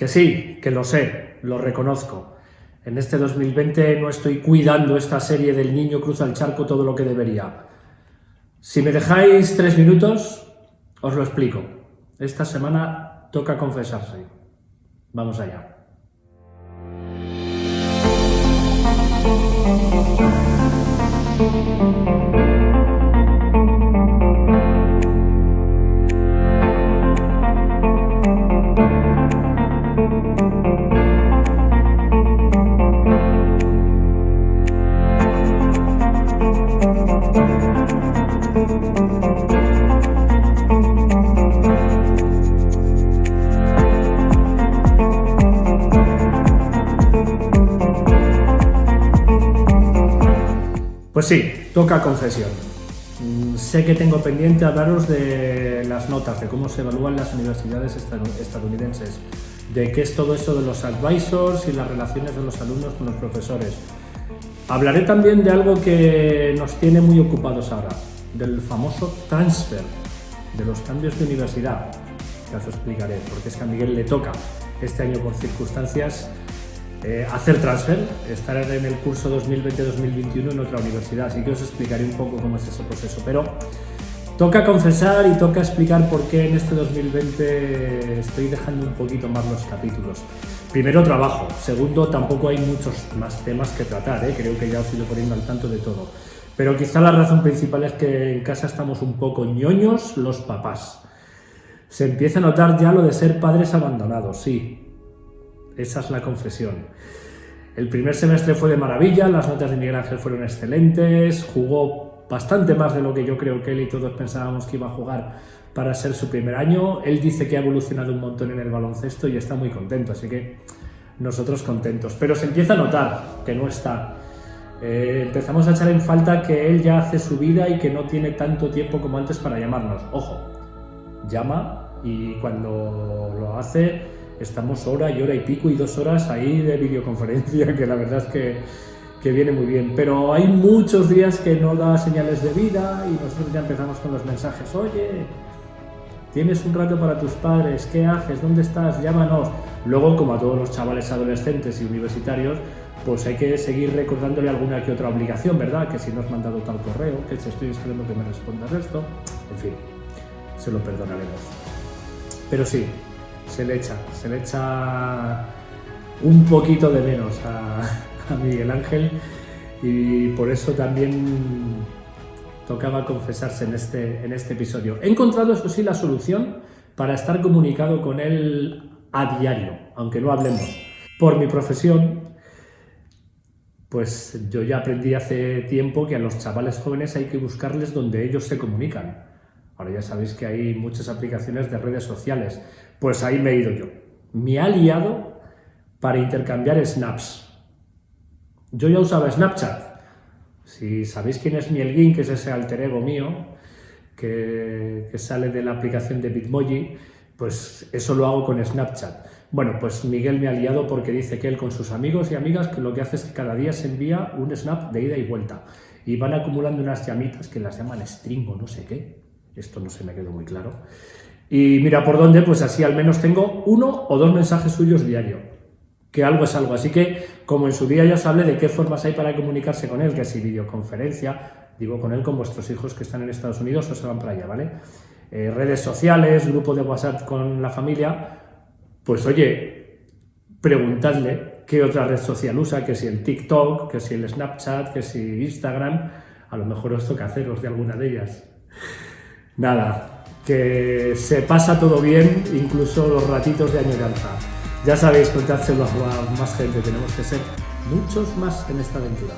Que sí, que lo sé, lo reconozco. En este 2020 no estoy cuidando esta serie del niño cruza el charco todo lo que debería. Si me dejáis tres minutos, os lo explico. Esta semana toca confesarse. Vamos allá. Pues sí, toca confesión. Mm, sé que tengo pendiente hablaros de las notas, de cómo se evalúan las universidades estadounidenses, de qué es todo esto de los advisors y las relaciones de los alumnos con los profesores. Hablaré también de algo que nos tiene muy ocupados ahora, del famoso transfer, de los cambios de universidad. Ya os explicaré, porque es que a Miguel le toca este año por circunstancias eh, hacer transfer, estar en el curso 2020-2021 en otra universidad, así que os explicaré un poco cómo es ese proceso. Pero toca confesar y toca explicar por qué en este 2020 estoy dejando un poquito más los capítulos. Primero, trabajo. Segundo, tampoco hay muchos más temas que tratar, ¿eh? creo que ya os he ido poniendo al tanto de todo. Pero quizá la razón principal es que en casa estamos un poco ñoños los papás. Se empieza a notar ya lo de ser padres abandonados, sí, esa es la confesión. El primer semestre fue de maravilla, las notas de Miguel Ángel fueron excelentes, jugó bastante más de lo que yo creo que él y todos pensábamos que iba a jugar para ser su primer año. Él dice que ha evolucionado un montón en el baloncesto y está muy contento, así que nosotros contentos. Pero se empieza a notar que no está. Eh, empezamos a echar en falta que él ya hace su vida y que no tiene tanto tiempo como antes para llamarnos. Ojo, llama y cuando lo hace estamos hora y hora y pico y dos horas ahí de videoconferencia, que la verdad es que, que viene muy bien. Pero hay muchos días que no da señales de vida y nosotros ya empezamos con los mensajes, oye, tienes un rato para tus padres, ¿qué haces? ¿Dónde estás? Llámanos. Luego, como a todos los chavales adolescentes y universitarios, pues hay que seguir recordándole alguna que otra obligación, ¿verdad? Que si no has mandado tal correo, que si estoy esperando que me respondas esto, en fin, se lo perdonaremos. Pero sí, se le echa, se le echa un poquito de menos a, Miguel Ángel y por eso también tocaba confesarse en este, en este episodio. He encontrado, eso sí, la solución para estar comunicado con él a diario, aunque no hablemos. Por mi profesión, pues yo ya aprendí hace tiempo que a los chavales jóvenes hay que buscarles donde ellos se comunican. Ahora ya sabéis que hay muchas aplicaciones de redes sociales. Pues ahí me he ido yo. Me ha liado para intercambiar snaps. Yo ya usaba Snapchat. Si sabéis quién es Mielguin, que es ese alter ego mío, que, que sale de la aplicación de Bitmoji, pues eso lo hago con Snapchat. Bueno, pues Miguel me ha liado porque dice que él con sus amigos y amigas que lo que hace es que cada día se envía un snap de ida y vuelta. Y van acumulando unas llamitas que las llaman string o no sé qué. Esto no se me quedó muy claro. Y mira por dónde, pues así al menos tengo uno o dos mensajes suyos diario. Que algo es algo. Así que, como en su día ya os hablé de qué formas hay para comunicarse con él, que si videoconferencia, digo con él, con vuestros hijos que están en Estados Unidos o se van para allá, ¿vale? Eh, redes sociales, grupo de WhatsApp con la familia, pues oye, preguntadle qué otra red social usa, que si el TikTok, que si el Snapchat, que si Instagram, a lo mejor os toca haceros de alguna de ellas nada, que se pasa todo bien, incluso los ratitos de añoranza. Ya sabéis, contárselo a más gente, tenemos que ser muchos más en esta aventura.